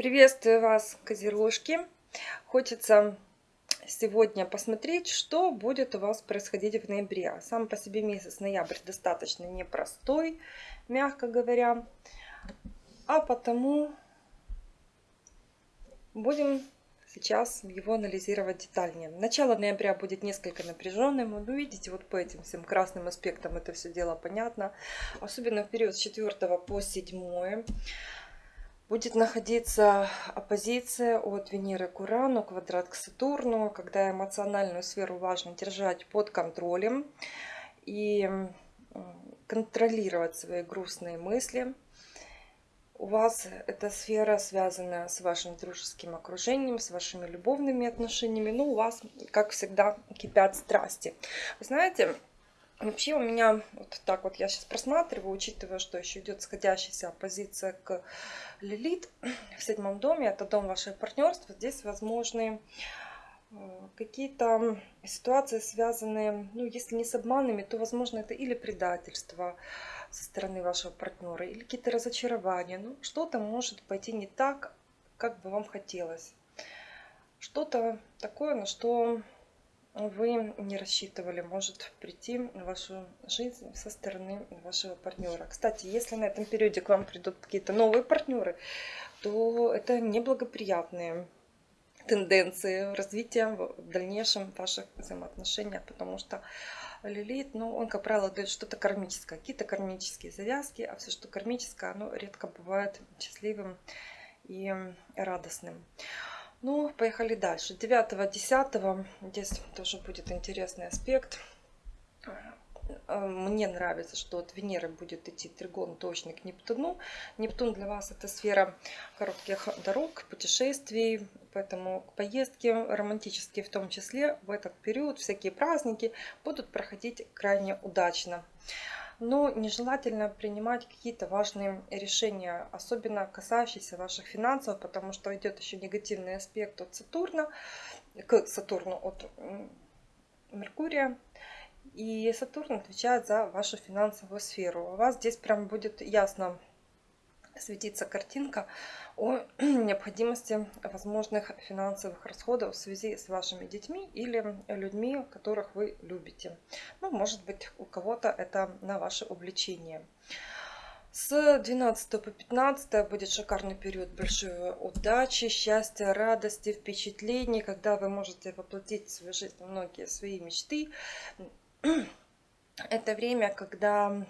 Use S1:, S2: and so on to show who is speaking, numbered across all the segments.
S1: Приветствую вас, козерожки! Хочется сегодня посмотреть, что будет у вас происходить в ноябре. Сам по себе месяц ноябрь достаточно непростой, мягко говоря. А потому будем сейчас его анализировать детальнее. Начало ноября будет несколько напряженным. Вы видите, вот по этим всем красным аспектам это все дело понятно. Особенно в период с 4 по 7 будет находиться оппозиция от Венеры к Урану, квадрат к Сатурну, когда эмоциональную сферу важно держать под контролем и контролировать свои грустные мысли. У вас эта сфера связана с вашим дружеским окружением, с вашими любовными отношениями. Ну, у вас, как всегда, кипят страсти. Вы знаете, Вообще у меня вот так вот я сейчас просматриваю, учитывая, что еще идет сходящаяся оппозиция к Лилит в седьмом доме, это дом вашего партнерства. Здесь возможны э, какие-то ситуации, связанные, ну, если не с обманами, то, возможно, это или предательство со стороны вашего партнера, или какие-то разочарования. Ну, что-то может пойти не так, как бы вам хотелось. Что-то такое, на что вы не рассчитывали, может прийти в вашу жизнь со стороны вашего партнера. Кстати, если на этом периоде к вам придут какие-то новые партнеры, то это неблагоприятные тенденции развития в дальнейшем ваших взаимоотношений, потому что Лилит, ну, он, как правило, дает что-то кармическое, какие-то кармические завязки, а все, что кармическое, оно редко бывает счастливым и радостным. Ну, поехали дальше. 9-10 здесь тоже будет интересный аспект. Э, мне нравится, что от Венеры будет идти тригон точный к Нептуну. Нептун для вас это сфера коротких дорог, путешествий, поэтому поездки романтические в том числе в этот период, всякие праздники будут проходить крайне удачно но нежелательно принимать какие-то важные решения, особенно касающиеся ваших финансов, потому что идет еще негативный аспект от Сатурна, к Сатурну от Меркурия. И Сатурн отвечает за вашу финансовую сферу. У вас здесь прям будет ясно светиться картинка о необходимости возможных финансовых расходов в связи с вашими детьми или людьми, которых вы любите. Ну, может быть, у кого-то это на ваше увлечение. С 12 по 15 будет шикарный период большой удачи, счастья, радости, впечатлений, когда вы можете воплотить в свою жизнь многие свои мечты. Это время, когда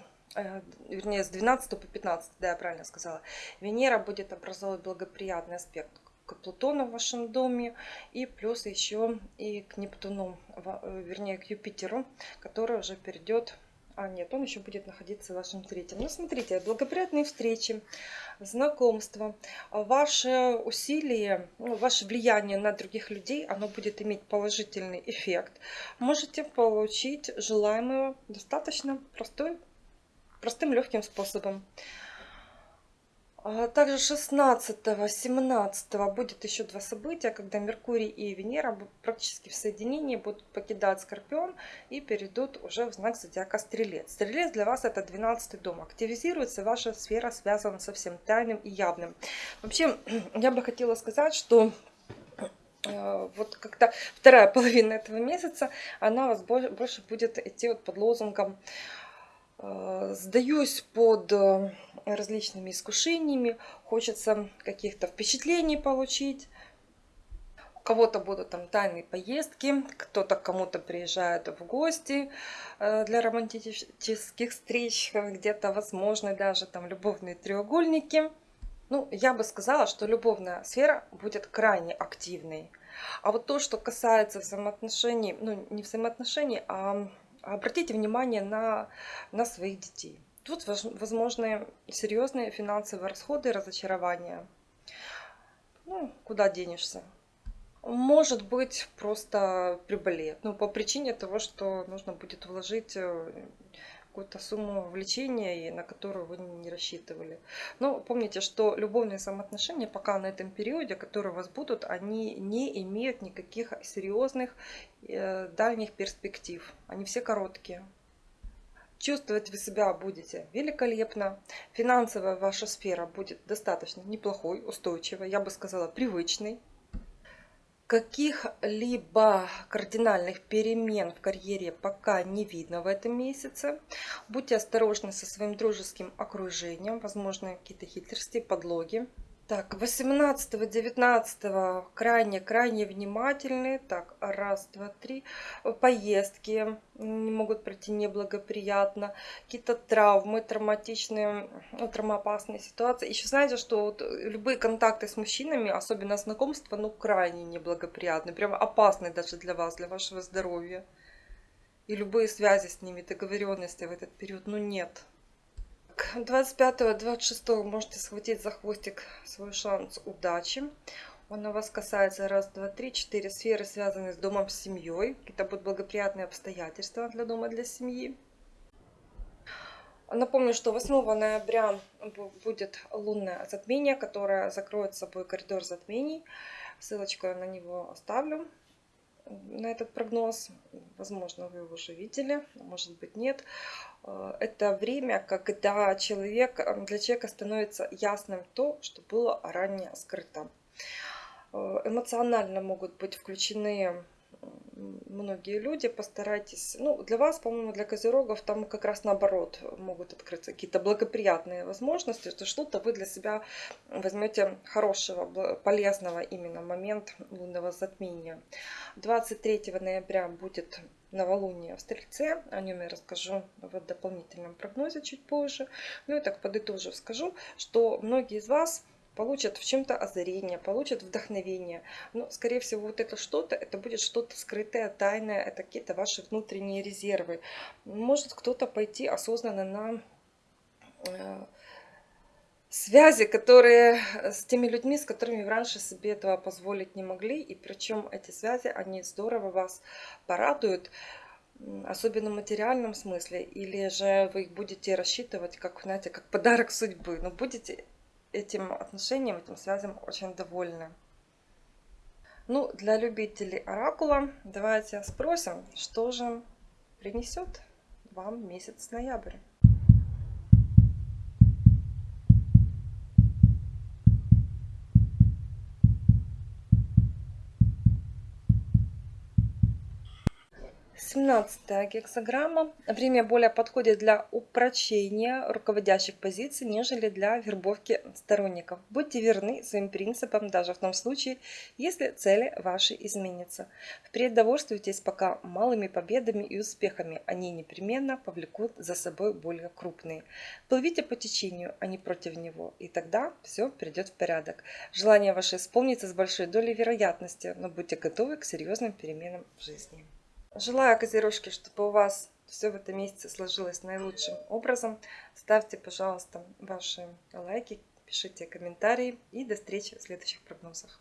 S1: вернее, с 12 по 15, да, я правильно сказала, Венера будет образовывать благоприятный аспект к Плутону в вашем доме и плюс еще и к Нептуну, э, вернее, к Юпитеру, который уже перейдет а нет, он еще будет находиться в вашем третьем. Ну, смотрите, благоприятные встречи, знакомства, ваши усилия, ну, ваше влияние на других людей, оно будет иметь положительный эффект. Можете получить желаемую достаточно простой простым легким способом. А также 16-17 будет еще два события, когда Меркурий и Венера практически в соединении будут покидать Скорпион и перейдут уже в знак зодиака Стрелец. Стрелец для вас это 12 дом. Активизируется ваша сфера, связана со всем тайным и явным. Вообще, я бы хотела сказать, что э, вот когда вторая половина этого месяца, она у вас больше будет идти вот под лозунгом сдаюсь под э, различными искушениями, хочется каких-то впечатлений получить. У кого-то будут там тайные поездки, кто-то кому-то приезжает в гости э, для романтических встреч, где-то возможны даже там любовные треугольники. Ну, я бы сказала, что любовная сфера будет крайне активной. А вот то, что касается взаимоотношений, ну, не взаимоотношений, а Обратите внимание на, на своих детей. Тут возможны серьезные финансовые расходы разочарования. Ну, куда денешься? Может быть, просто приболеет. Ну, по причине того, что нужно будет вложить э, какую-то сумму влечения, и на которую вы не рассчитывали. Но помните, что любовные самоотношения пока на этом периоде, которые у вас будут, они не имеют никаких серьезных э, дальних перспектив. Они все короткие. Чувствовать вы себя будете великолепно. Финансовая ваша сфера будет достаточно неплохой, устойчивой, я бы сказала, привычной. Каких-либо кардинальных перемен в карьере пока не видно в этом месяце. Будьте осторожны со своим дружеским окружением, возможно, какие-то хитрости, подлоги. Так, 18-19 крайне-крайне внимательны. Так, раз, два, три. Поездки не могут пройти неблагоприятно. Какие-то травмы, травматичные, ну, травмоопасные ситуации. Еще знаете, что вот любые контакты с мужчинами, особенно знакомства, ну, крайне неблагоприятны. Прямо опасны даже для вас, для вашего здоровья. И любые связи с ними, договоренности в этот период, ну, нет. 25-26 можете схватить за хвостик свой шанс удачи. Он у вас касается раз, два, три, четыре сферы, связанные с домом, с семьей. Какие-то будут благоприятные обстоятельства для дома, для семьи. Напомню, что 8 ноября будет лунное затмение, которое закроет собой коридор затмений. Ссылочку на него оставлю на этот прогноз. Возможно, вы его уже видели, может быть нет. Э, это время, когда человек, э, для человека становится ясным то, что было ранее скрыто. Э, эмоционально могут быть включены многие люди, постарайтесь, ну, для вас, по-моему, для козерогов там как раз наоборот могут открыться какие-то благоприятные возможности, что что-то вы для себя возьмете хорошего, полезного именно момент лунного затмения. 23 ноября будет новолуние в Стрельце, о нем я расскажу в дополнительном прогнозе чуть позже. Ну и так подытожив скажу, что многие из вас получат в чем-то озарение, получат вдохновение. Но, скорее всего, вот это что-то, это будет что-то скрытое, тайное, это какие-то ваши внутренние резервы. Может кто-то пойти осознанно на э, связи, которые с теми людьми, с которыми раньше себе этого позволить не могли. И причем эти связи, они здорово вас порадуют, особенно в материальном смысле. Или же вы их будете рассчитывать, как, знаете, как подарок судьбы. Но будете этим отношением, этим связям очень довольны. Ну, для любителей оракула давайте спросим, что же принесет вам месяц ноябрь. 17 гексограмма. Время более подходит для упрочения руководящих позиций, нежели для вербовки сторонников. Будьте верны своим принципам даже в том случае, если цели ваши изменятся. Впредь довольствуйтесь пока малыми победами и успехами. Они непременно повлекут за собой более крупные. Плывите по течению, а не против него, и тогда все придет в порядок. Желание ваше исполнится с большой долей вероятности, но будьте готовы к серьезным переменам в жизни. Желаю, козерожки, чтобы у вас все в этом месяце сложилось наилучшим образом. Ставьте, пожалуйста, ваши лайки, пишите комментарии и до встречи в следующих прогнозах.